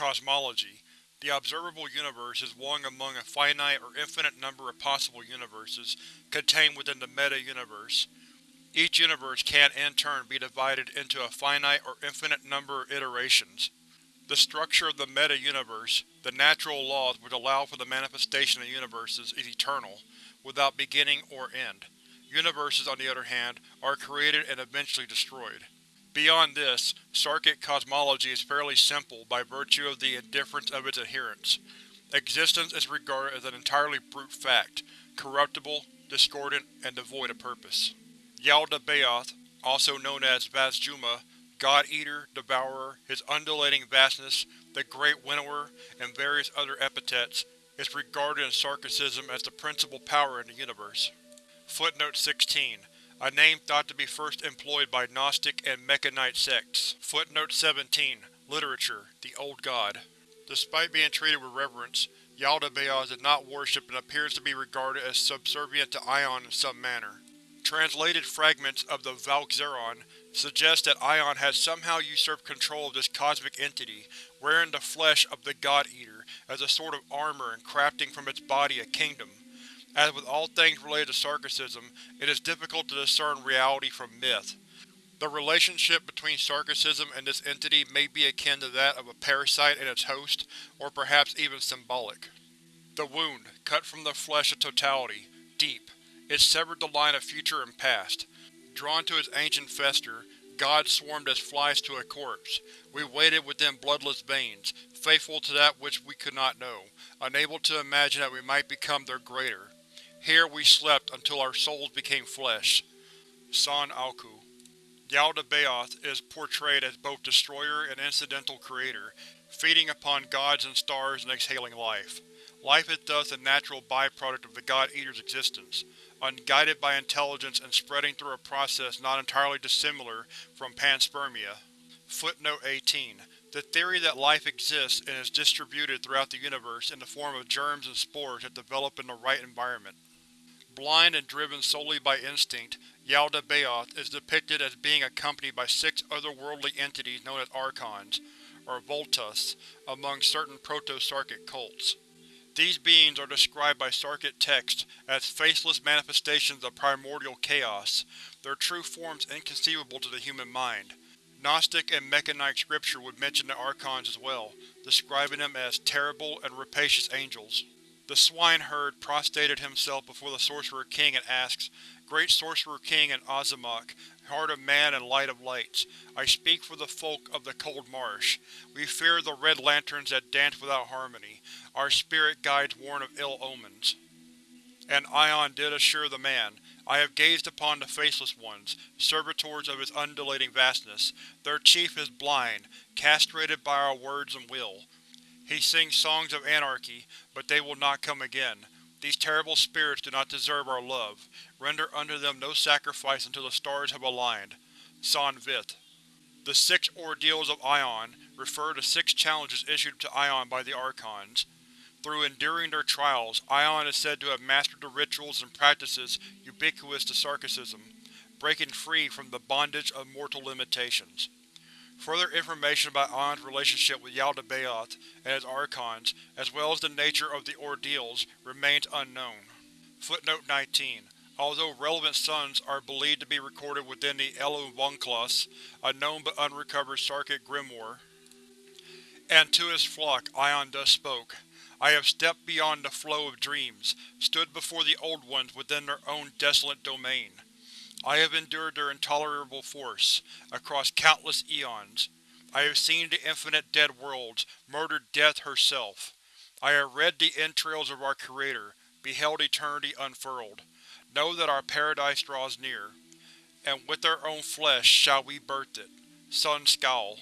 Cosmology The observable universe is one among a finite or infinite number of possible universes contained within the meta-universe. Each universe can in turn be divided into a finite or infinite number of iterations. The structure of the meta-universe, the natural laws which allow for the manifestation of universes, is eternal, without beginning or end. Universes, on the other hand, are created and eventually destroyed. Beyond this, Sarkic cosmology is fairly simple by virtue of the indifference of its adherents. Existence is regarded as an entirely brute fact, corruptible, discordant, and devoid of purpose. Yaldabaoth, also known as Vazjuma, God-Eater, Devourer, his undulating vastness, the Great Winnower, and various other epithets, is regarded in Sarkicism as the principal power in the universe. Footnote 16. A name thought to be first employed by Gnostic and Mekhanite sects. Footnote 17. Literature: The Old God. Despite being treated with reverence, Yaldabaoth is not worshipped and appears to be regarded as subservient to Ion in some manner. Translated fragments of the Valkzaron suggest that Ion has somehow usurped control of this cosmic entity, wearing the flesh of the God-Eater as a sort of armor and crafting from its body a kingdom. As with all things related to Sarkicism, it is difficult to discern reality from myth. The relationship between Sarkicism and this entity may be akin to that of a parasite and its host, or perhaps even symbolic. The wound, cut from the flesh of totality, deep, it severed the line of future and past. Drawn to its ancient fester, gods swarmed as flies to a corpse. We waited within bloodless veins, faithful to that which we could not know, unable to imagine that we might become their greater. Here we slept until our souls became flesh. San Alku Yaldabaoth is portrayed as both destroyer and incidental creator, feeding upon gods and stars and exhaling life. Life is thus a natural byproduct of the God-Eater's existence unguided by intelligence and spreading through a process not entirely dissimilar from panspermia. Footnote 18. The theory that life exists and is distributed throughout the universe in the form of germs and spores that develop in the right environment. Blind and driven solely by instinct, Yaldabaoth is depicted as being accompanied by six otherworldly entities known as Archons, or Voltus, among certain proto-Sarkic cults. These beings are described by Sarkic texts as faceless manifestations of primordial chaos, their true forms inconceivable to the human mind. Gnostic and Mekhanite scripture would mention the Archons as well, describing them as terrible and rapacious angels. The swineherd prostrated himself before the Sorcerer King and asks, Great Sorcerer King and Azamok, heart of man and light of lights, I speak for the folk of the Cold Marsh. We fear the red lanterns that dance without harmony. Our spirit guides warn of ill omens. And Ion did assure the man, I have gazed upon the Faceless Ones, servitors of his undulating vastness. Their chief is blind, castrated by our words and will. He sings songs of anarchy, but they will not come again. These terrible spirits do not deserve our love. Render unto them no sacrifice until the stars have aligned. San Vith. The Six Ordeals of Ion refer to six challenges issued to Ion by the Archons. Through enduring their trials, Ion is said to have mastered the rituals and practices ubiquitous to Sarkicism, breaking free from the bondage of mortal limitations. Further information about Ion's relationship with Yaldabaoth and his Archons, as well as the nature of the ordeals, remains unknown. Footnote 19. Although relevant suns are believed to be recorded within the Eluvunclus, a known but unrecovered Sarkic grimoire, and to his flock Ion thus spoke. I have stepped beyond the flow of dreams, stood before the Old Ones within their own desolate domain. I have endured their intolerable force, across countless eons. I have seen the infinite dead worlds, murdered Death herself. I have read the entrails of our Creator, beheld eternity unfurled. Know that our paradise draws near, and with our own flesh shall we birth it. Sun Scowl